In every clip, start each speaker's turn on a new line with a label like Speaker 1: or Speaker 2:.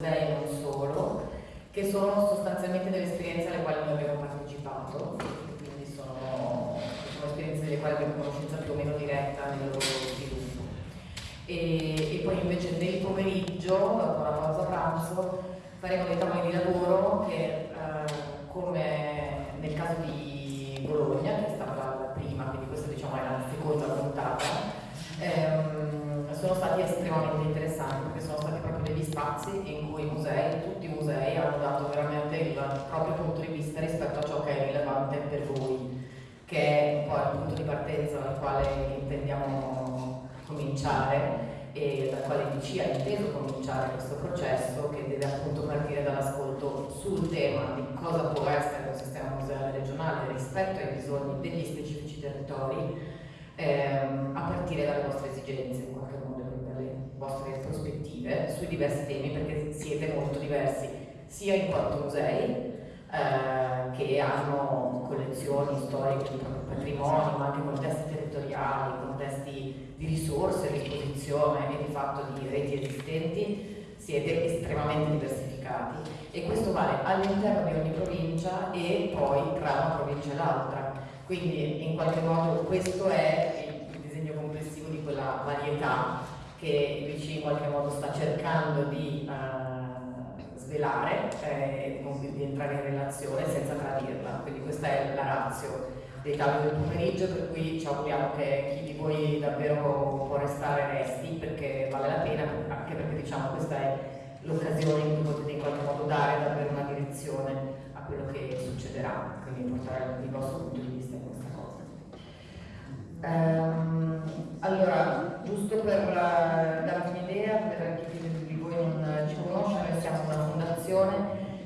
Speaker 1: e non solo, che sono sostanzialmente delle esperienze alle quali noi abbiamo partecipato, quindi sono, sono esperienze delle quali abbiamo conoscenza più o meno diretta nel loro sviluppo. E, e poi invece nel pomeriggio, dopo la pausa pranzo, faremo dei tavoli di lavoro che, eh, come nel caso di Bologna, che è stata la prima, quindi questa diciamo è la seconda puntata, ehm, sono stati estremamente interessanti perché sono stati proprio degli spazi in cui i musei, tutti i musei, hanno dato veramente il proprio punto di vista rispetto a ciò che è rilevante per voi, che è un po' il punto di partenza dal quale intendiamo cominciare e dal quale DC ha inteso cominciare questo processo che deve appunto partire dall'ascolto sul tema di cosa può essere un sistema museale regionale rispetto ai bisogni degli specifici territori ehm, a partire dalle vostre esigenze in qualche modo, dalle vostre prospettive sui diversi temi perché siete molto diversi sia in quanto musei eh, che hanno collezioni storiche di patrimonio, ma anche contesti territoriali, contesti di risorse a disposizione e di fatto di reti esistenti, siete estremamente diversificati e questo vale all'interno di ogni provincia e poi tra una provincia e l'altra. Quindi in qualche modo questo è il disegno complessivo di quella varietà che l'ICI in qualche modo sta cercando di uh, svelare eh, di entrare in relazione senza tradirla. Quindi questa è la razio dei tavoli del pomeriggio, per cui ci auguriamo che chi di voi davvero può restare resti perché vale la pena, anche perché diciamo questa è l'occasione in cui potete in qualche modo dare davvero una direzione a quello che succederà, quindi portare il vostro punto di vista in questa cosa. Um, allora, giusto per darvi un'idea, per chi di voi non ci conosce, noi siamo una fondazione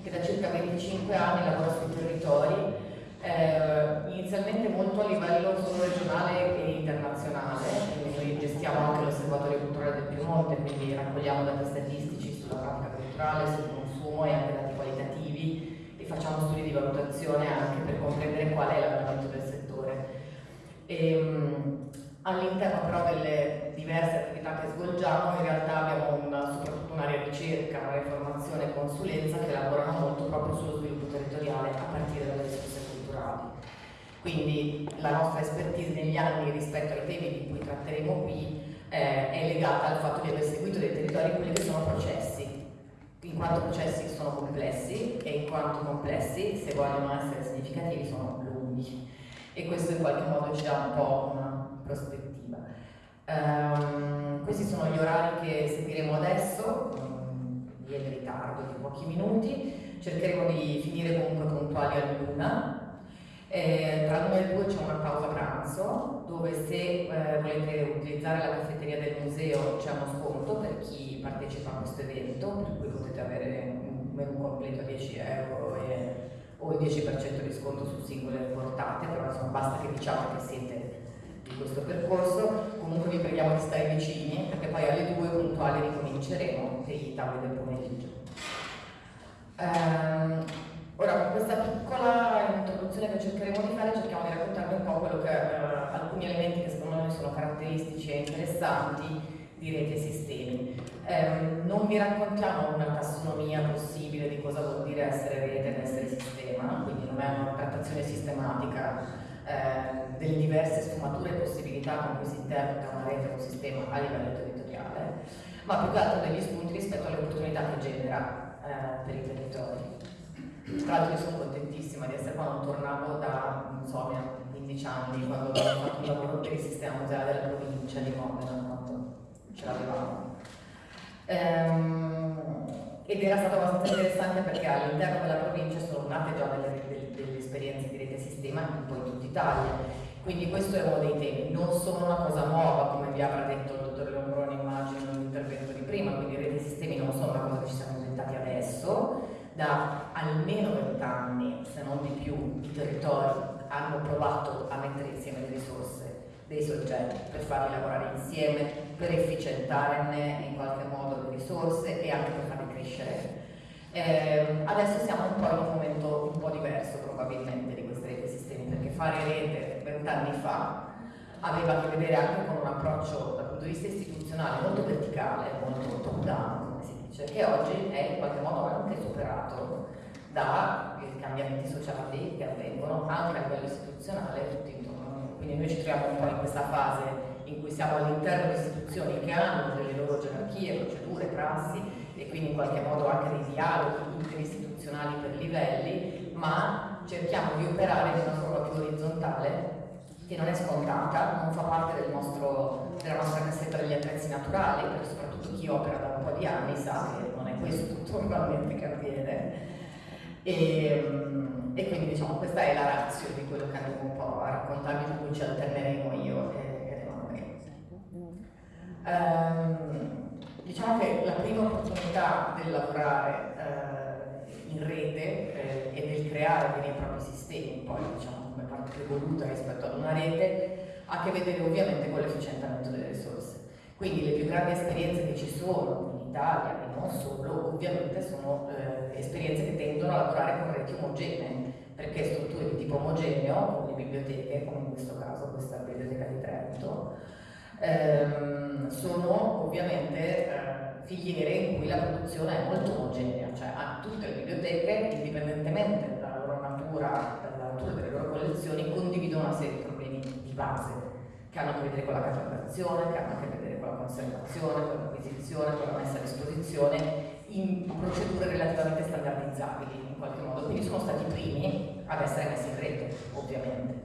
Speaker 1: che da circa 25 anni lavora sui territori eh, inizialmente molto a livello solo regionale e internazionale, quindi noi gestiamo anche l'osservatorio culturale del Piemonte, quindi raccogliamo dati statistici sulla pratica culturale, sul consumo e anche dati qualitativi e facciamo studi di valutazione anche per comprendere qual è. Ehm, all'interno però delle diverse attività che svolgiamo in realtà abbiamo una, soprattutto un'area ricerca, un'area formazione e consulenza che lavorano molto proprio sullo sviluppo territoriale a partire dalle risorse culturali. Quindi la nostra expertise negli anni rispetto ai temi di cui tratteremo qui eh, è legata al fatto di aver seguito dei territori quelli che sono processi, in quanto processi sono complessi e in quanto complessi, se vogliono essere significativi, sono lunghi e questo in qualche modo ci dà un po' una prospettiva. Um, questi sono gli orari che seguiremo adesso, um, in ritardo di pochi minuti, cercheremo di finire comunque puntuali all'una eh, tra l'una e due c'è una pausa pranzo dove se eh, volete utilizzare la caffetteria del museo c'è uno sconto per chi partecipa a questo evento, per cui potete avere un menù completo a 10 euro e, o il 10% di sconto su singole portate, però insomma basta che diciamo che siete di questo percorso. Comunque vi preghiamo di stare vicini perché poi alle due puntuali ricominceremo dei tavoli del pomeriggio. Um, Ora, con questa piccola introduzione che cercheremo di fare, cerchiamo di raccontarvi un po' che, eh, alcuni elementi che secondo noi sono caratteristici e interessanti di reti e sistemi. Eh, non vi raccontiamo una tassonomia possibile di cosa vuol dire essere rete ed essere sistema, quindi non è una trattazione sistematica eh, delle diverse sfumature e possibilità con cui si interpreta una rete o un sistema a livello territoriale, ma più che altro degli spunti rispetto alle opportunità che genera eh, per i territori. Tra l'altro io sono contentissima di essere qua, non tornavo da, so, 15 anni, quando abbiamo fatto un lavoro per il sistema museale della provincia di Modena, quando ce l'avevamo. Ehm, ed era stato abbastanza interessante perché all'interno della provincia sono nate già delle, delle, delle esperienze di rete sistema un po' in tutta Italia. Quindi questo è uno dei temi, non sono una cosa nuova, come vi avrà detto il dottor Lombroni immagino nell'intervento di prima, quindi rete sistemi non sono una cosa che ci siamo inventati adesso, da almeno 20 anni, se non di più, i territori hanno provato a mettere insieme le risorse dei soggetti per farli lavorare insieme, per efficientarne in qualche modo le risorse e anche per farli crescere. Eh, adesso siamo un po' in un momento un po' diverso probabilmente di queste reti sistemi, perché fare rete vent'anni fa aveva a che vedere anche con un approccio dal punto di vista istituzionale molto verticale, molto top down, come si dice che oggi è in qualche modo anche superato dai cambiamenti sociali che avvengono anche a livello istituzionale tutti. Quindi noi ci troviamo un po' in questa fase in cui siamo all'interno di istituzioni che hanno delle loro gerarchie, procedure, prassi e quindi in qualche modo anche dei dialoghi interistituzionali per livelli, ma cerchiamo di operare in una forma più orizzontale che non è scontata, non fa parte del nostro, della nostra cassetta degli attrezzi naturali, perché soprattutto chi opera da un po' di anni sa che non è questo tutto normalmente che avviene. E, ehm, e, quindi diciamo questa è la razza di quello che andremo un po' a raccontarvi, su cui ci alterneremo io e, Emanuele. Um, diciamo che la prima opportunità del lavorare uh, in rete eh, e del creare dei propri sistemi, poi diciamo come parte evoluta rispetto ad una rete, ha a che vedere ovviamente con l'efficientamento delle risorse. Quindi le più grandi esperienze che ci sono Italia e non solo, ovviamente sono eh, esperienze che tendono a lavorare con reti omogenee, perché strutture di tipo omogeneo, come le biblioteche, come in questo caso questa biblioteca di Trento, ehm, sono ovviamente eh, filiere in cui la produzione è molto omogenea, cioè a tutte le biblioteche, indipendentemente dalla loro natura, dalla natura delle loro collezioni, condividono una serie di problemi di base che hanno a che vedere con la catalogazione, che hanno a che vedere la conservazione, con l'acquisizione, con la messa a disposizione in procedure relativamente standardizzabili in qualche modo. Quindi sono stati i primi ad essere messi in rete, ovviamente,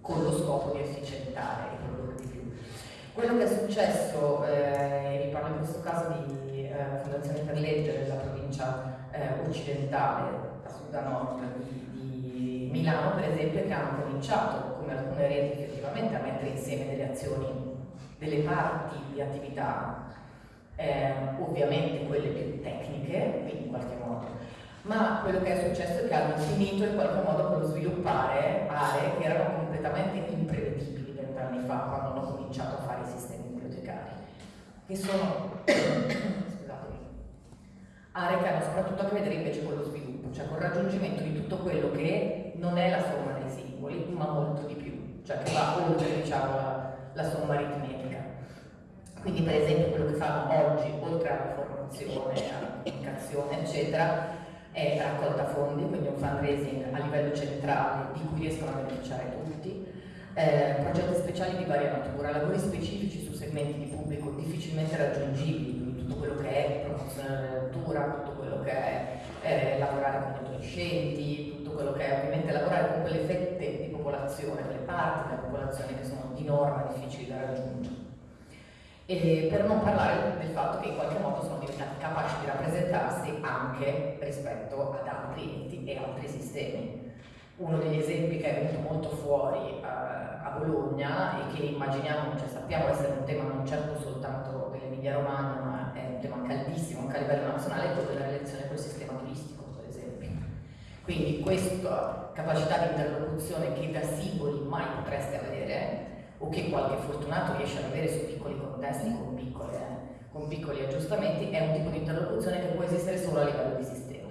Speaker 1: con lo scopo di efficientare e produrre di più. Quello che è successo, eh, vi parlo in questo caso di eh, Fondazione per Legge della provincia eh, occidentale, a sud a nord di Milano per esempio, che hanno cominciato come alcune reti effettivamente a mettere insieme delle azioni, delle parti di attività, eh, ovviamente quelle più tecniche, quindi in qualche modo, ma quello che è successo è che hanno finito in qualche modo con lo sviluppare aree che erano completamente imprevedibili vent'anni fa quando hanno cominciato a fare i sistemi bibliotecari, che sono aree che hanno soprattutto a che vedere invece con lo sviluppo, cioè con il raggiungimento di tutto quello che non è la somma dei singoli, ma molto di più cioè che va oltre diciamo, la, somma aritmetica. Quindi per esempio quello che fanno oggi, oltre alla formazione, alla comunicazione, eccetera, è raccolta fondi, quindi un fundraising a livello centrale di cui riescono a beneficiare tutti, eh, progetti speciali di varia natura, lavori specifici su segmenti di pubblico difficilmente raggiungibili, quindi tutto quello che è promozione della lettura, tutto quello che è eh, lavorare con gli adolescenti, quello che è ovviamente lavorare con quelle fette di popolazione, quelle parti della popolazione che sono di norma difficili da raggiungere. E per non parlare del fatto che in qualche modo sono diventati capaci di rappresentarsi anche rispetto ad altri enti e altri sistemi. Uno degli esempi che è venuto molto fuori uh, a Bologna e che immaginiamo, cioè sappiamo essere un tema non certo soltanto dell'Emilia Romagna, ma è un tema caldissimo anche a livello nazionale, è quello della relazione col sistema. Quindi questa capacità di interlocuzione che da singoli mai potreste avere, o che qualche fortunato riesce ad avere su piccoli contesti con, piccole, con piccoli aggiustamenti, è un tipo di interlocuzione che può esistere solo a livello di sistema.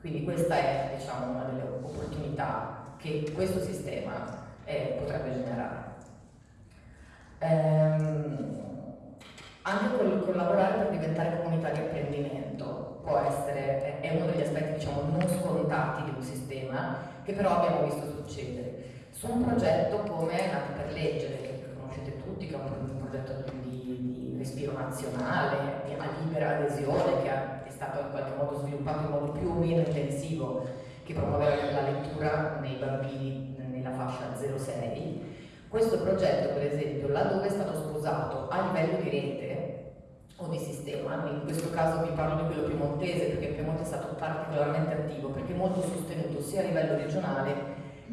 Speaker 1: Quindi questa è diciamo, una delle opportunità che questo sistema eh, potrebbe generare. Ehm, anche col collaborare per diventare comunità di apprendimento può essere, è uno degli aspetti diciamo, non scontati di un sistema che però abbiamo visto succedere. Su un progetto come Nati per Leggere, che conoscete tutti, che è un progetto di, di respiro nazionale, a libera adesione, che è stato in qualche modo sviluppato in modo più o meno intensivo, che promuoveva la lettura nei bambini nella fascia 0-6. Questo progetto, per esempio, laddove è stato sposato a livello di rete di sistema, in questo caso vi parlo di quello piemontese perché il Piemonte è stato particolarmente attivo, perché molto sostenuto sia a livello regionale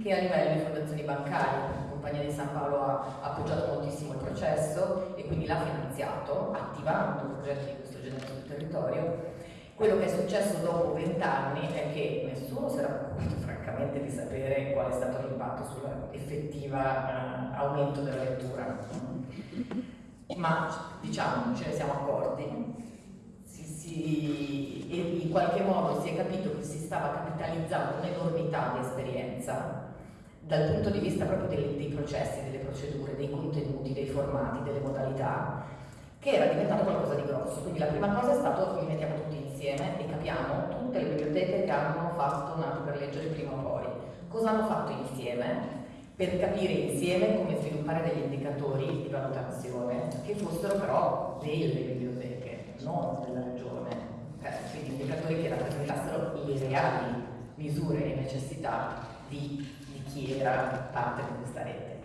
Speaker 1: che a livello di fondazioni bancarie. La Compagnia di San Paolo ha appoggiato moltissimo il processo e quindi l'ha finanziato, attivando progetti di questo genere sul territorio. Quello che è successo dopo vent'anni è che nessuno si era preoccupato francamente di sapere qual è stato l'impatto sull'effettivo eh, aumento della lettura. Ma diciamo, ce ne siamo accorti si, si, e in qualche modo si è capito che si stava capitalizzando un'enormità di esperienza dal punto di vista proprio dei, dei, processi, delle procedure, dei contenuti, dei formati, delle modalità, che era diventato qualcosa di grosso. Quindi la prima cosa è stato li mettiamo tutti insieme e capiamo tutte le biblioteche che hanno fatto nato per leggere prima o poi. Cosa hanno fatto insieme? Per capire insieme come sviluppare degli indicatori di valutazione che fossero però delle biblioteche, non della regione. Eh, quindi indicatori che rappresentassero le reali misure e necessità di, di chi era parte di questa rete.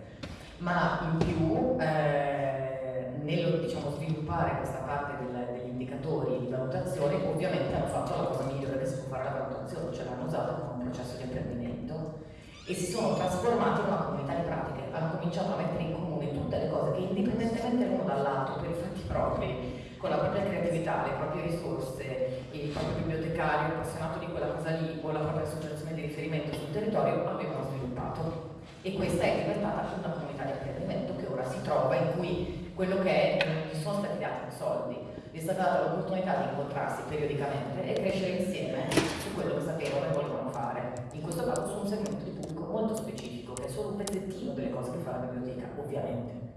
Speaker 1: Ma in più eh, nello diciamo, sviluppare questa parte del, degli indicatori di valutazione ovviamente hanno fatto la cosa migliore che si può fare la valutazione, cioè l'hanno usata come un processo di apprendimento e si sono trasformati in una comunità di pratiche, hanno cominciato a mettere in comune tutte le cose che indipendentemente l'uno dall'altro, per i fatti propri, con la propria creatività, le proprie risorse, il proprio bibliotecario appassionato di quella cosa lì o la propria associazione di riferimento sul territorio avevano sviluppato. E questa è diventata una comunità di apprendimento che ora si trova in cui quello che è non gli sono stati dati soldi, gli è stata data l'opportunità di incontrarsi periodicamente e crescere insieme su quello che sapevano e volevano fare. In questo caso su un segmento di molto specifico, che è solo un pezzettino delle cose che fa la biblioteca, ovviamente.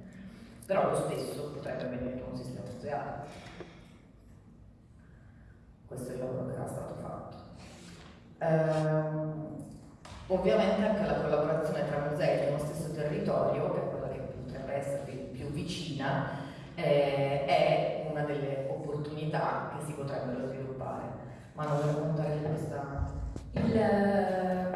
Speaker 1: Però lo stesso potrebbe avvenire con un sistema museale. Questo è il lavoro che era stato fatto. Ehm, ovviamente anche la collaborazione tra musei nello stesso territorio, che è quella che potrebbe essere più vicina, eh, è una delle opportunità che si potrebbero sviluppare. Ma non volevo contare questa...
Speaker 2: Il,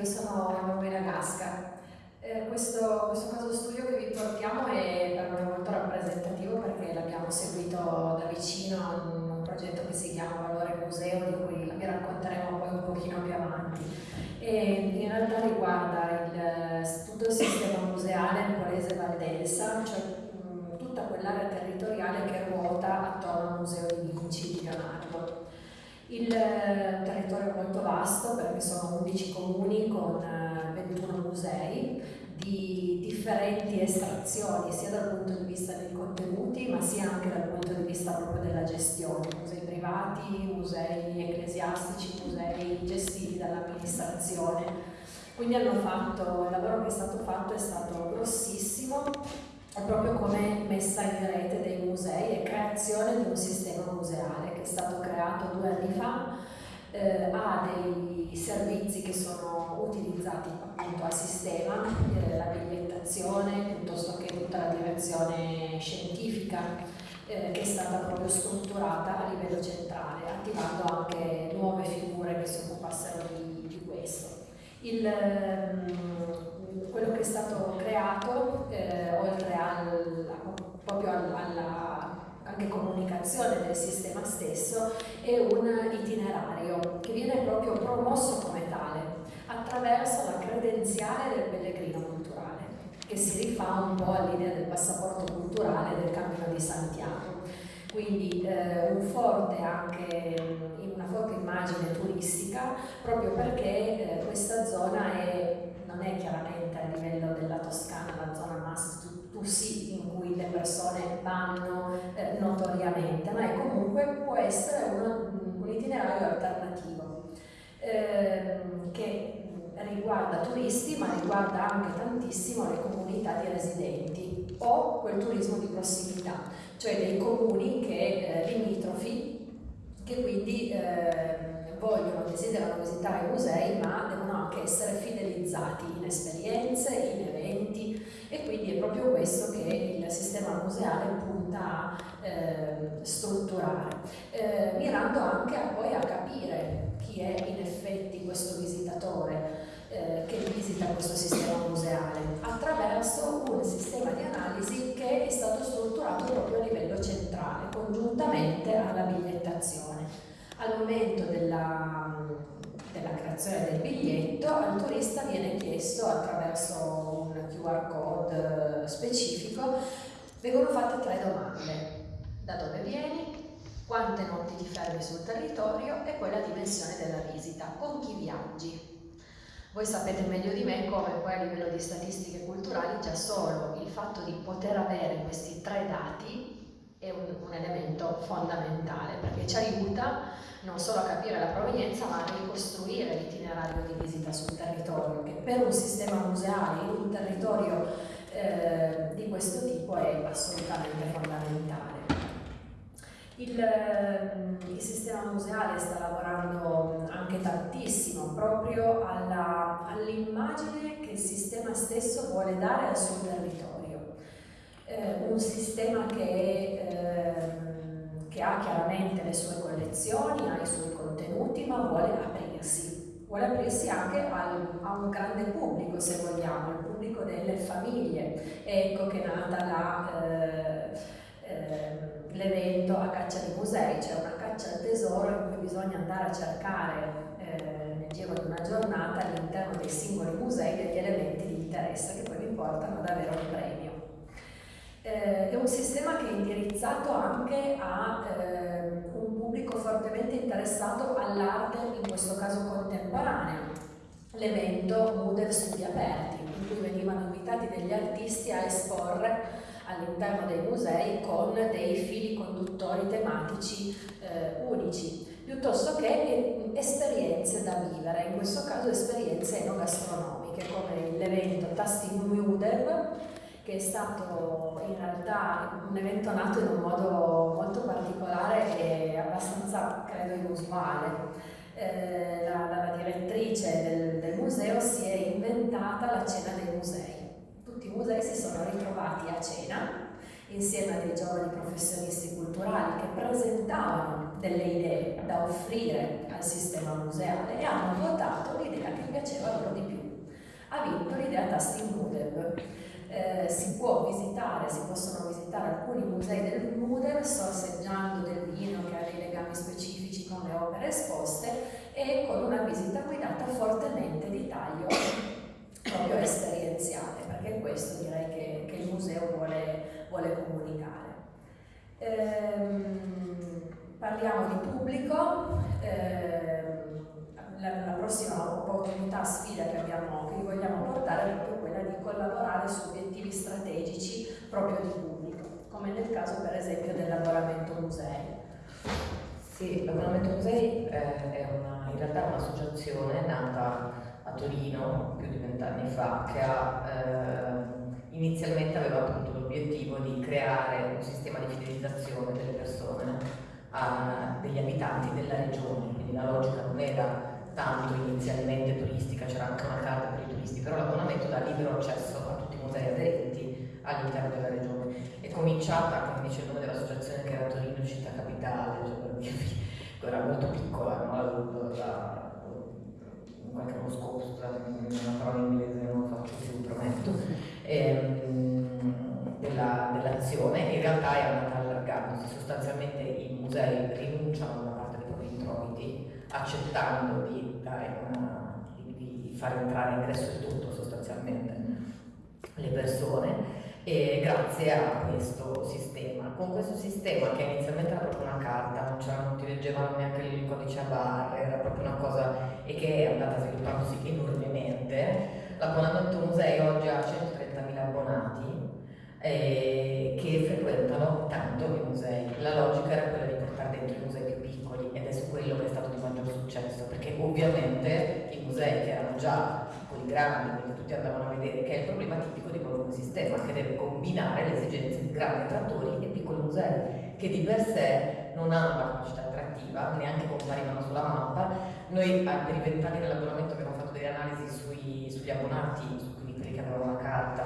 Speaker 2: io sono Emanuela Gasca. Eh, questo, questo, caso studio che vi portiamo è per noi molto rappresentativo perché l'abbiamo seguito da vicino in un progetto che si chiama Valore Museo, di cui vi racconteremo poi un pochino più avanti. E in realtà riguarda il, tutto il sistema museale Polese Valdelsa, cioè mh, tutta quell'area territoriale che ruota attorno al Museo di Vinci di Leonardo. Il eh, territorio è molto vasto perché sono 11 comuni con 21 eh, musei di differenti estrazioni sia dal punto di vista dei contenuti ma sia anche dal punto di vista proprio della gestione, musei privati, musei ecclesiastici, musei gestiti dall'amministrazione. Quindi fatto, il lavoro che è stato fatto è stato grossissimo, proprio come messa in rete dei musei e creazione di un sistema museale che è stato creato due anni fa, eh, ha dei servizi che sono utilizzati appunto al sistema, eh, la bigliettazione piuttosto che tutta la direzione scientifica eh, che è stata proprio strutturata a livello centrale, attivando anche nuove figure che si occupassero di, di questo. Il, ehm, quello che è stato creato, eh, oltre al, proprio alla anche comunicazione del sistema stesso, è un itinerario che viene proprio promosso come tale attraverso la credenziale del pellegrino culturale, che si rifà un po' all'idea del passaporto culturale del Cammino di Santiago. Quindi eh, un forte anche, una forte immagine turistica proprio perché eh, questa zona è, non è chiaramente a livello della Toscana la zona must to see in cui le persone vanno è comunque può essere uno, un itinerario alternativo eh, che riguarda turisti ma riguarda anche tantissimo le comunità di residenti o quel turismo di prossimità, cioè dei comuni che, eh, limitrofi che quindi eh, vogliono, desiderano visitare i musei ma devono anche essere fidelizzati in esperienze, in eventi. E quindi è proprio questo che il sistema museale punta a eh, strutturare, eh, mirando anche a, poi a capire chi è in effetti questo visitatore eh, che visita questo sistema museale attraverso un sistema di analisi che è stato strutturato proprio a livello centrale, congiuntamente alla bigliettazione. Al momento della, della creazione del biglietto al turista viene chiesto attraverso un QR code specifico, vengono fatte tre domande. Da dove vieni? Quante notti ti fermi sul territorio e poi la dimensione della visita, con chi viaggi. Voi sapete meglio di me come poi a livello di statistiche culturali già solo il fatto di poter avere questi tre dati è un, un elemento fondamentale perché ci aiuta non solo a capire la provenienza ma a ricostruire l'itinerario di visita sul territorio che per un sistema museale in un territorio eh, di questo tipo è assolutamente fondamentale. Il, ehm, il, sistema museale sta lavorando anche tantissimo proprio all'immagine che il sistema stesso vuole dare al suo territorio. Eh, un sistema che, eh, che, ha chiaramente le sue collezioni, ha i suoi contenuti, ma vuole aprirsi. Vuole aprirsi anche al, a un grande pubblico, se vogliamo, il pubblico delle famiglie. Ecco che è nata. Eh, eh l'evento a caccia di musei, c'è una caccia al tesoro in cui bisogna andare a cercare eh, nel giro di una giornata all'interno dei singoli musei degli elementi di interesse che poi vi portano ad avere un premio. Eh, è un sistema che è indirizzato anche a eh, un pubblico fortemente interessato all'arte, in questo caso contemporanea. L'evento Moodle Studi Aperti, in cui venivano invitati degli artisti a esporre all'interno dei musei con dei fili conduttori tematici eh, unici, piuttosto che esperienze da vivere, in questo caso esperienze enogastronomiche, come l'evento Tasting Mudev, che è stato in realtà un evento nato in un modo molto particolare e abbastanza, credo, inusuale. Eh, la, la, direttrice del, del museo si è inventata la cena dei musei tutti i musei si sono ritrovati a cena insieme a dei giovani professionisti culturali che presentavano delle idee da offrire al sistema museale e hanno votato l'idea che piaceva loro di più. Ha vinto l'idea Tasting Moodle. Eh, si può visitare, si possono visitare alcuni musei del Moodle sorseggiando del vino che ha dei legami specifici con le opere esposte e con una visita guidata fortemente di taglio proprio esperienziale, perché questo direi che, che il museo vuole, vuole comunicare. Ehm, parliamo di pubblico, ehm, la, la, prossima opportunità, sfida che, abbiamo, che vogliamo portare è proprio collaborare su obiettivi strategici proprio di pubblico, come nel caso per esempio dell'abbonamento musei.
Speaker 1: Sì, l'abbonamento musei eh, è una, in realtà un'associazione nata a Torino più di vent'anni fa che ha, eh, inizialmente aveva appunto l'obiettivo di creare un sistema di fidelizzazione delle persone, a, degli abitanti della regione, quindi la logica non era tanto inizialmente turistica, c'era anche una carta per i turisti, però l'abbonamento dà libero accesso a tutti i musei aderenti all'interno della regione. È cominciata, come dice il nome dell'associazione, che era Torino Città Capitale, cioè era molto piccola, no? la, la, qualche uno scopo, scusate, una parola in inglese non lo faccio più, prometto, ehm, della, dell'azione, in realtà è andata allargandosi, sostanzialmente i musei rinunciano a una parte dei propri introiti accettando di, una, di, di far entrare ingresso e tutto sostanzialmente le persone e grazie a questo sistema. Con questo sistema che inizialmente era proprio una carta, non, non ti leggevano neanche il codice a barre, era proprio una cosa e che è andata sviluppandosi enormemente, l'abbonamento musei oggi ha 130.000 abbonati eh, che frequentano tanto i musei. La logica era quella di portare dentro i musei più piccoli ed è su quello che è stato di maggior successo, perché ovviamente musei che erano già piccoli, grandi, quindi tutti andavano a vedere, che è il problema tipico di qualunque sistema, che deve combinare le esigenze di grandi attrattori e piccoli musei, che di per sé non hanno una capacità attrattiva, neanche comparivano sulla mappa. Noi per i vent'anni dell'abbonamento abbiamo fatto delle analisi sui, sugli abbonati, su quelli che avevano la carta,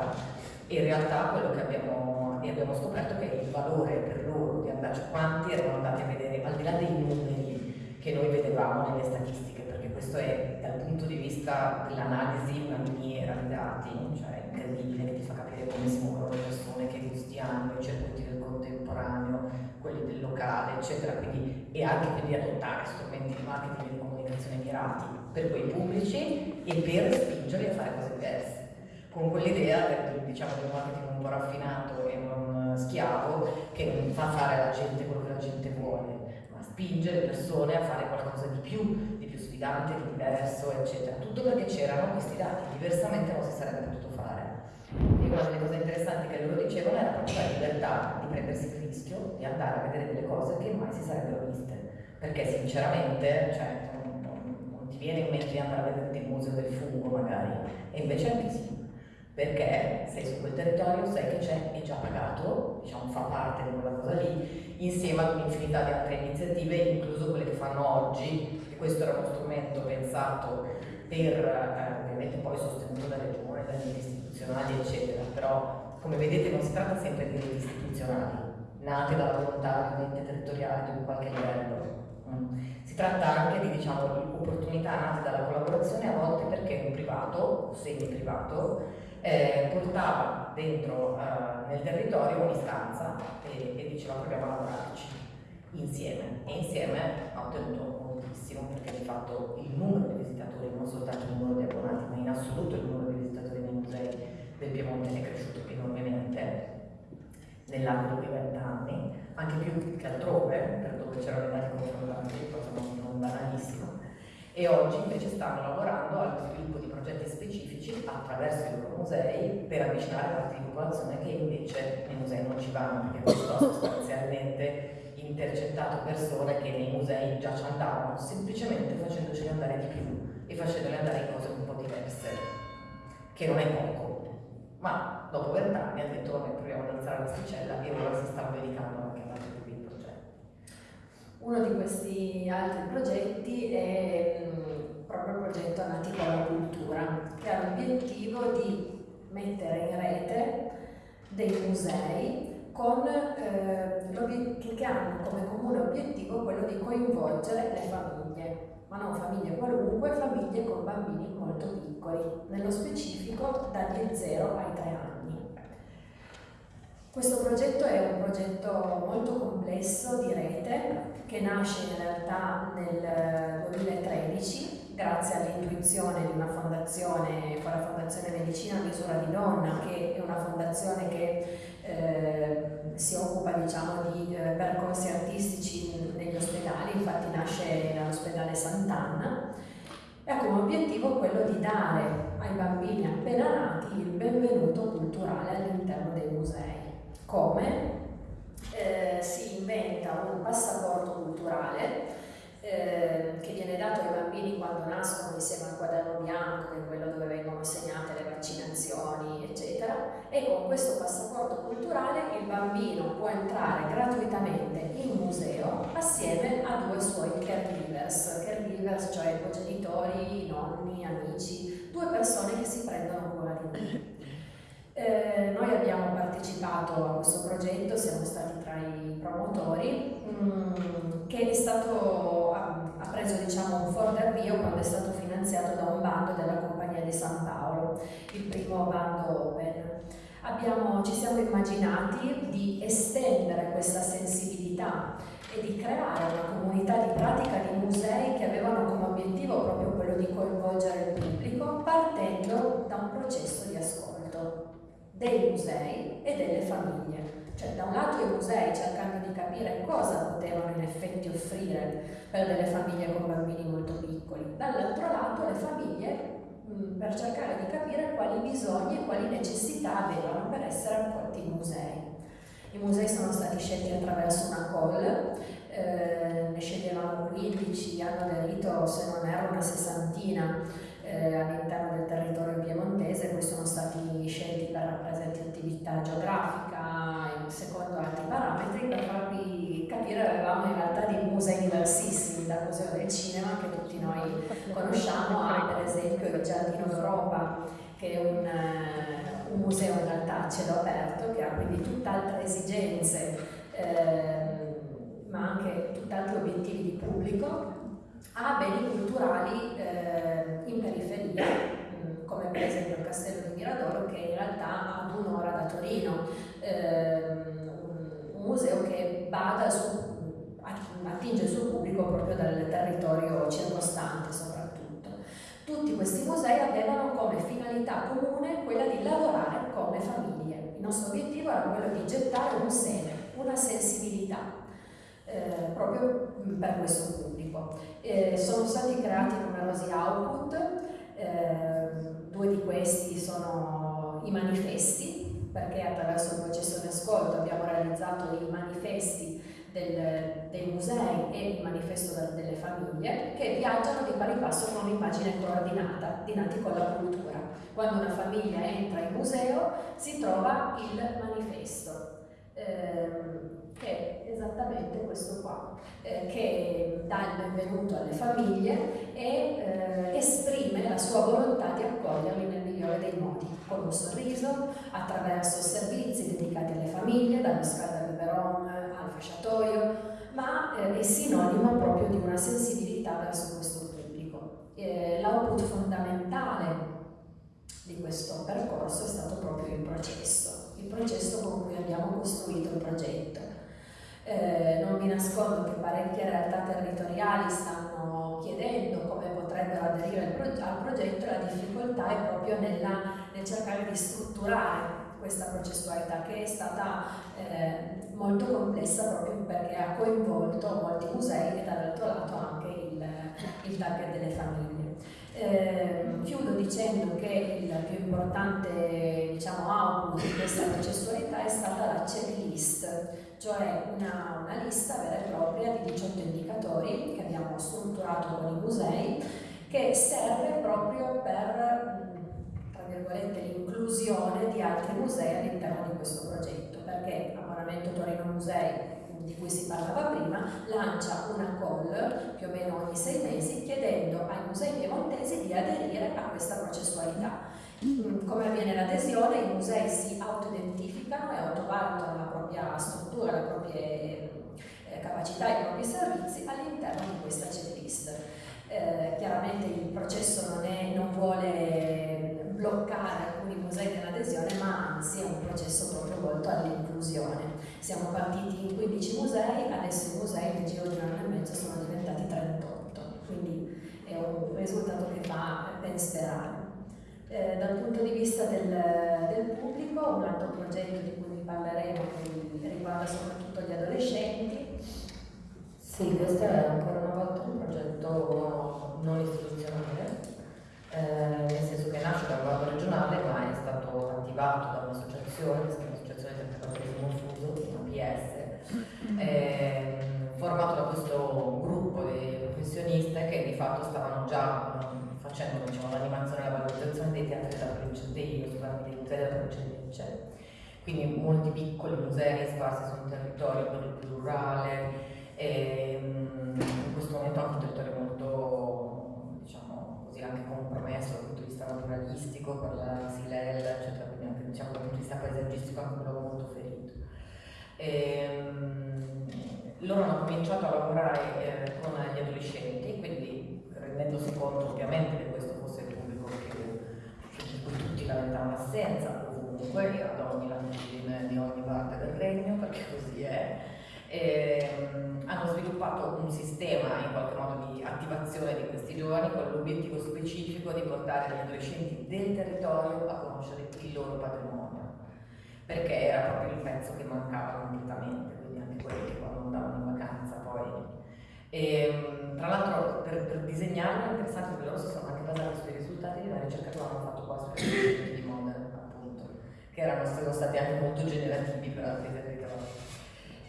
Speaker 1: e in realtà quello che abbiamo, abbiamo scoperto che il valore per loro di andare, quanti erano andati a vedere, al di là dei numeri che noi vedevamo nelle statistiche, questo è punto di vista dell'analisi una miniera di dati, cioè incredibile, che ti fa capire come si muovono le persone, che gusti hanno, i circuiti del contemporaneo, quelli del locale, eccetera, quindi, e anche quindi adottare strumenti di marketing e di comunicazione mirati per quei pubblici e per spingerli a fare cose diverse. Con quell'idea diciamo, del marketing un po' raffinato e non schiavo che non fa fare alla gente quello che la gente vuole, ma spinge le persone a fare qualcosa di più, di sfidante, di diverso, eccetera. Tutto perché c'erano questi dati, diversamente non si sarebbe potuto fare. E una delle cose interessanti che loro dicevano era proprio la libertà di prendersi il rischio di andare a vedere delle cose che mai si sarebbero viste. Perché sinceramente, cioè, non, non, non ti viene in mente di andare a vedere il museo del fungo magari, e invece anche sì. perché sei su quel territorio, sai che c'è, è già pagato, diciamo fa parte di quella cosa lì, insieme ad un'infinità di altre iniziative, incluso quelle che fanno oggi, questo era uno strumento pensato per, eh, ovviamente poi sostenuto dalle regioni, dagli istituzionali, eccetera, però come vedete non si tratta sempre di reti istituzionali, nate dalla volontà di territoriale di un qualche livello. Mm. Si tratta anche di diciamo, opportunità nate dalla collaborazione a volte perché un privato semi-privato eh, portava dentro eh, nel territorio un'istanza e, e diceva proviamo a lavorarci insieme e insieme ha ottenuto moltissimo perché di fatto il numero di visitatori, non soltanto il numero di abbonati, ma in assoluto il numero di visitatori nei musei del Piemonte è cresciuto enormemente nell'arco di 20 anni, anche più che altrove, per dove c'erano i dati confrontanti, cosa non, non banalissima e oggi invece stanno lavorando allo sviluppo di progetti specifici attraverso i loro musei per avvicinare di popolazione che invece nei musei non ci vanno perché questo sostanzialmente intercettato persone che nei musei già ci andavano semplicemente facendoceli andare di più e facendole andare in cose un po' diverse che non è poco. Ma dopo vent'anni ha detto vabbè proviamo ad alzare la sticella e ora si stanno dedicando anche ad altri tipi di progetti.
Speaker 2: Uno di questi altri progetti è proprio il progetto Nati con la Cultura, che ha l'obiettivo di mettere in rete dei musei con, eh, che hanno come comune obiettivo quello di coinvolgere le famiglie, ma non famiglie qualunque, famiglie con bambini molto piccoli, nello specifico dagli 0 ai 3 anni. Questo progetto è un progetto molto complesso di rete che nasce in realtà nel 2013 grazie all'intuizione di una fondazione, la Fondazione Medicina Misura di Donna, che è una fondazione che eh, si occupa diciamo, di eh, percorsi artistici negli ospedali, infatti nasce dall'ospedale Sant'Anna, e ha come obiettivo quello di dare ai bambini appena nati il benvenuto culturale all'interno dei musei. Come? Eh, si inventa un passaporto culturale eh, che viene dato ai bambini quando nascono insieme al quaderno bianco, che è quello dove vengono segnate le vaccinazioni, eccetera, e con questo passaporto culturale il bambino può entrare gratuitamente in museo assieme a due suoi caregivers, caregivers cioè cogenitori, nonni, amici, due persone che si prendono cura di lui. Eh, noi abbiamo partecipato a questo progetto, siamo stati tra i promotori, mm, che è stato, ha, ha preso diciamo, un forte avvio quando è stato finanziato da un bando della Compagnia di San Paolo, il primo bando. Abbiamo, ci siamo immaginati di estendere questa sensibilità e di creare una comunità di pratica di musei che avevano come obiettivo proprio quello di coinvolgere il pubblico partendo da un processo di ascolto dei musei e delle famiglie. Cioè da un lato i musei cercando di capire cosa potevano in effetti offrire per delle famiglie con bambini molto piccoli, dall'altro lato le famiglie mh, per cercare di capire quali bisogni e quali necessità avevano per essere accolti in musei. I musei sono stati scelti attraverso una call, eh, ne sceglievano 15, hanno aderito se non erro una sessantina eh, all'interno del territorio piemontese, poi sono stati scelti per rappresentatività geografica e secondo altri parametri per farvi capire avevamo in realtà dei musei diversissimi dal Museo del Cinema che tutti noi conosciamo, a per esempio il Giardino d'Europa che è un, uh, un, museo in realtà a cielo aperto che ha quindi tutt'altre esigenze eh, ma anche tutt'altri obiettivi di pubblico ha beni culturali eh, in periferia, mm, come per esempio il Castello di Miradoro, che in realtà ad un'ora da Torino, eh, un, museo che bada su, attinge il suo pubblico proprio dal territorio circostante. Tutti questi musei avevano come finalità comune quella di lavorare come famiglie. Il nostro obiettivo era quello di gettare un seme, una sensibilità eh, proprio per questo pubblico. Eh, sono stati creati numerosi output, eh, due di questi sono i manifesti, perché attraverso il processo di ascolto abbiamo realizzato i manifesti del, dei musei e il manifesto delle famiglie che viaggiano di pari passo con un'immagine coordinata di nati con la cultura. Quando una famiglia entra in museo si trova il manifesto, ehm, che è esattamente questo qua, eh, che dà il benvenuto alle famiglie e eh, esprime la sua volontà di accoglierli nel migliore dei modi, con un sorriso, attraverso servizi dedicati alle famiglie, dallo scaldabiberon al fasciatoio, ma eh, è sinonimo proprio di una sensibilità verso questo pubblico. Eh, L'output fondamentale di questo percorso è stato proprio il processo, il processo con cui abbiamo costruito il progetto. Eh, non vi nascondo che parecchie realtà territoriali stanno chiedendo come potrebbero aderire al, progetto, al progetto e la difficoltà è proprio nella, nel cercare di strutturare questa processualità che è stata eh, molto complessa proprio perché ha coinvolto molti musei e dall'altro lato anche il, il target delle famiglie. Eh, chiudo dicendo che il più importante diciamo, output di questa processualità è stata la checklist, cioè una, una lista vera e propria di 18 indicatori che abbiamo strutturato con i musei che serve proprio per l'inclusione di altri musei all'interno di questo progetto, perché Abbonamento Torino Musei, di cui si parlava prima, lancia una call più o meno ogni sei mesi chiedendo ai musei piemontesi di aderire a questa processualità. Mm, come avviene l'adesione? I musei si autoidentificano e autovalutano la propria struttura, le proprie eh, capacità i propri servizi all'interno di questa checklist. Eh, chiaramente il processo non, è, non vuole bloccare alcuni musei nell'adesione, ma anzi è un processo proprio volto all'inclusione. Siamo partiti in 15 musei, adesso i musei nel giro di un anno e mezzo sono diventati 38, quindi è un risultato che fa ben sperare. Eh, dal punto di vista del, del, pubblico, un altro progetto di cui vi parleremo riguarda soprattutto gli adolescenti.
Speaker 1: Sì, questo è ancora una volta un progetto non istituzionale, eh, nel senso che nasce da un bando regionale ma è stato attivato da un'associazione che si chiama PS, eh, formato da questo gruppo di professioniste che di fatto stavano già facendo diciamo, l'animazione e la valorizzazione dei teatri della provincia dei, dei musei della provincia di Lecce. Quindi molti piccoli musei sparsi su un territorio per più rurale, e, mm, in questo momento anche un territorio molto diciamo così anche compromesso dal punto di vista naturalistico per la Silella eccetera quindi anche diciamo dal punto di vista paesaggistico anche ferito e, um, loro hanno cominciato a lavorare eh, con gli adolescenti quindi rendendosi conto ovviamente che questo fosse il pubblico che, di cui tutti lamentavano l'assenza ovunque ad ogni latitudine di ogni parte del regno perché così è. Eh, hanno sviluppato un sistema in qualche modo di attivazione di questi giovani con l'obiettivo specifico di portare gli adolescenti del territorio a conoscere il loro patrimonio, perché era proprio il pezzo che mancava completamente, quindi anche quelli che quando andavano in vacanza poi. E, ehm, tra l'altro per, per disegnarlo è interessante che loro si sono anche basati sui risultati una ricerca che avevano fatto qua sui di Modena, appunto, che erano, stati anche molto generativi per altri territori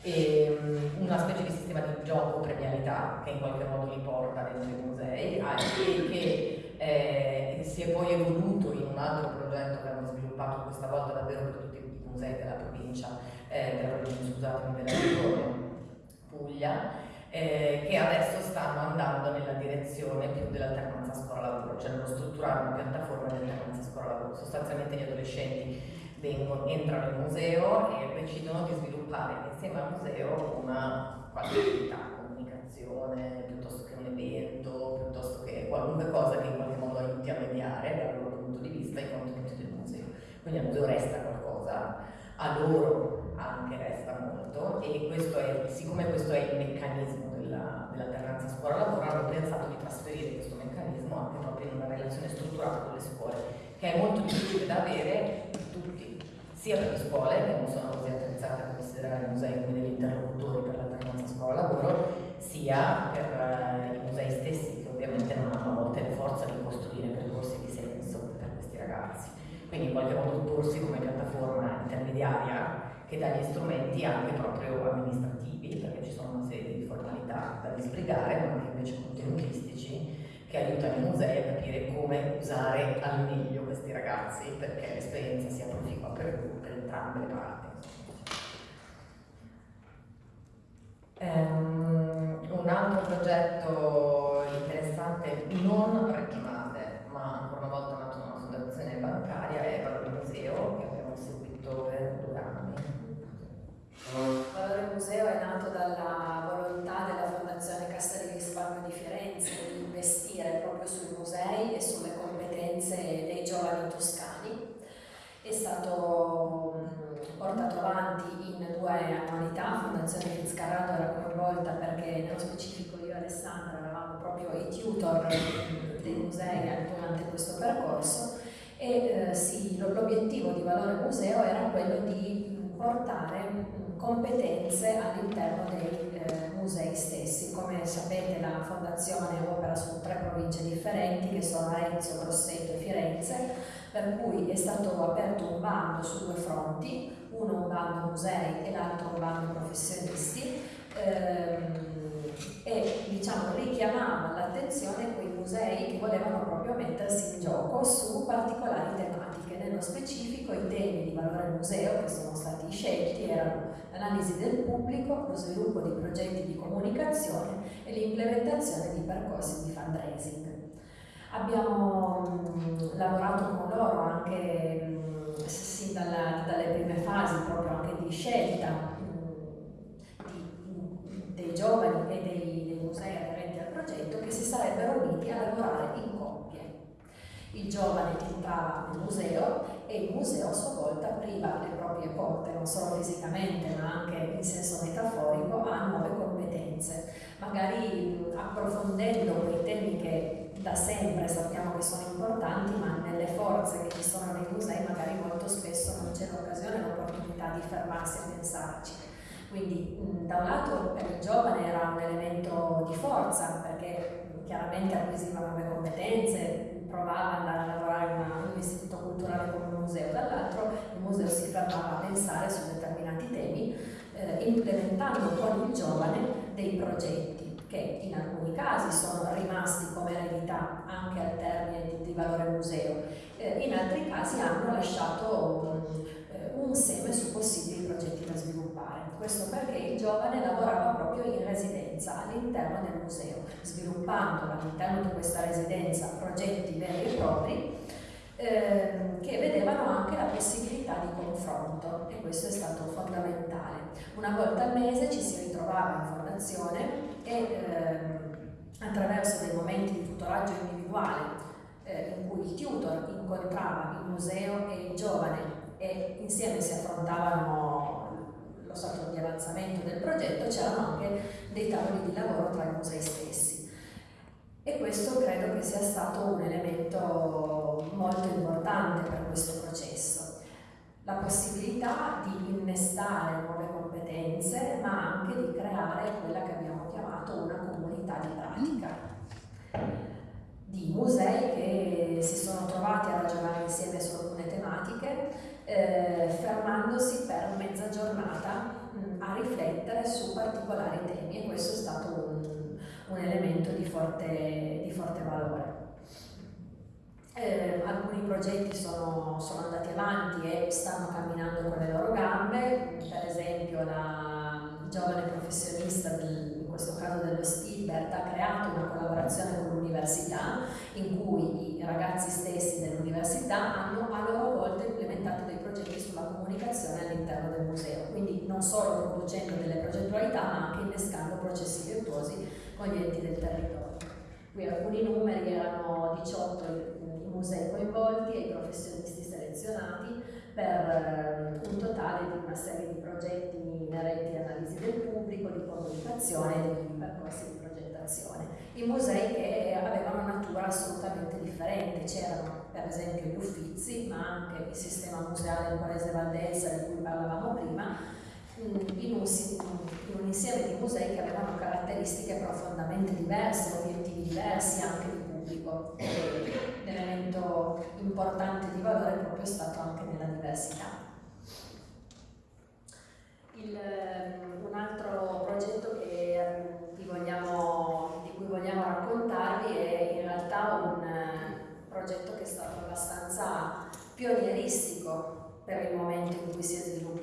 Speaker 1: e mm, una specie di sistema di gioco premialità che in qualche modo li porta dentro i musei e che eh, si è poi evoluto in un altro progetto che hanno sviluppato questa volta davvero per tutti musei della provincia, eh, della provincia scusatemi, della regione Puglia, eh, che adesso stanno andando nella direzione più dell'alternanza scuola-lavoro, cioè nello strutturare una piattaforma di alternanza scuola-lavoro. Sostanzialmente gli adolescenti vengono, entrano in museo e decidono di sviluppare insieme al museo una qualche attività, comunicazione, piuttosto che un evento, piuttosto che qualunque cosa che in qualche modo aiuti a mediare dal loro punto di vista i contenuti del museo. Quindi al museo resta qualcosa, a loro anche resta molto e questo è, siccome questo è il meccanismo della, dell'alternanza scuola-lavoro hanno pensato di trasferire questo meccanismo anche proprio in una relazione strutturata con le scuole che è molto difficile da avere tutti sia per le scuole che non sono così attrezzate a considerare i musei come degli interlocutori per l'alternanza scuola-lavoro, sia per uh, i musei stessi che ovviamente non hanno a volte la forza di costruire percorsi di senso per questi ragazzi. Quindi in qualche modo porsi come piattaforma intermediaria che dà gli strumenti anche proprio amministrativi, perché ci sono una serie di formalità da disbrigare, ma anche invece contenutistici che aiutano i musei a capire come usare al meglio questi ragazzi perché l'esperienza sia proficua per, per entrambe le parti. Um, un altro progetto interessante, non regionale, ma ancora una volta nato da una fondazione bancaria, è Valore Museo, che abbiamo seguito per anni.
Speaker 2: Valore Museo è nato dalla volontà della Fondazione Cassa di Risparmio di Firenze di investire proprio sui musei e sulle competenze dei giovani toscani. È stato portato avanti in due annualità, Fondazione Fitzcarraldo era coinvolta perché nello specifico io e Alessandra eravamo proprio i tutor dei musei durante questo percorso e eh, sì, l'obiettivo di Valore Museo era quello di portare competenze all'interno dei eh, musei stessi. Come sapete la fondazione opera su tre province differenti che sono Arezzo, Grosseto e Firenze, per cui è stato aperto un bando su due fronti, uno un bando musei e l'altro un bando professionisti ehm, e diciamo, richiamava l'attenzione quei musei che volevano proprio mettersi in gioco su particolari tematiche. Nello specifico i temi di valore museo che sono stati scelti erano l'analisi del pubblico, lo sviluppo di progetti di comunicazione e l'implementazione di percorsi di fundraising. Abbiamo mh, lavorato con loro anche mh, sin dalla, dalle prime fasi proprio anche di scelta di, dei giovani e dei, dei musei aderenti al progetto che si sarebbero uniti a lavorare in coppie. Il giovane entrava nel museo e il museo a sua volta apriva proprie porte, non solo fisicamente ma anche in senso metaforico, a nuove competenze, magari approfondendo quei temi che da sempre sappiamo che sono importanti, ma nelle forze che ci sono nei musei magari molto spesso non c'è l'occasione, l'opportunità di fermarsi a pensarci. Quindi da un lato per il giovane era un elemento di forza perché chiaramente acquisiva nuove competenze, provava ad andare a lavorare in un istituto culturale come un museo, dall'altro museo si fermava a pensare su determinati temi, eh, implementando con il giovane dei progetti che in alcuni casi sono rimasti come eredità anche al termine di, di valore museo, eh, in altri casi hanno lasciato um, un seme su possibili progetti da sviluppare. Questo perché il giovane lavorava proprio in residenza all'interno del museo, sviluppando all'interno di questa residenza progetti veri e propri eh, che vedevano anche la possibilità di confronto e questo è stato fondamentale. Una volta al mese ci si ritrovava in formazione e ehm, attraverso dei momenti di tutoraggio individuale eh, in cui il tutor incontrava il museo e il giovane e insieme si affrontavano lo stato di avanzamento del progetto, c'erano anche dei tavoli di lavoro tra i musei stessi. E questo credo che sia stato un elemento molto importante per questo processo. La possibilità di innestare nuove competenze, ma anche di creare quella che abbiamo chiamato una comunità di pratica di musei che si sono trovati a ragionare insieme su alcune tematiche, eh, fermandosi per mezza giornata mh, a riflettere su particolari temi e questo è stato un, un elemento di forte, di forte valore. Eh, alcuni progetti sono, sono, andati avanti e stanno camminando con le loro gambe, per esempio la giovane professionista, del, in questo caso dello Stilbert, ha creato una collaborazione con l'università in cui i ragazzi stessi dell'università hanno a loro volta implementato dei progetti sulla comunicazione all'interno del museo, quindi non solo producendo delle progettualità ma anche innescando processi virtuosi con gli enti del territorio. Qui alcuni numeri erano 18 musei coinvolti e i professionisti selezionati per eh, un totale di una serie di progetti inerenti all'analisi del pubblico, di comunicazione e di percorsi di progettazione. I musei che avevano natura assolutamente differente, c'erano per esempio gli Uffizi, ma anche il sistema museale del Paese Valdelsa di cui parlavamo prima, in un, in un insieme di musei che avevano caratteristiche profondamente diverse, obiettivi diversi anche di pubblico. Un elemento importante di valore è proprio stato anche nella diversità. Il, ehm, un altro progetto che, ehm, vogliamo, di cui vogliamo raccontarvi è in realtà un eh, progetto che è stato abbastanza pionieristico per il momento in cui si è sviluppato.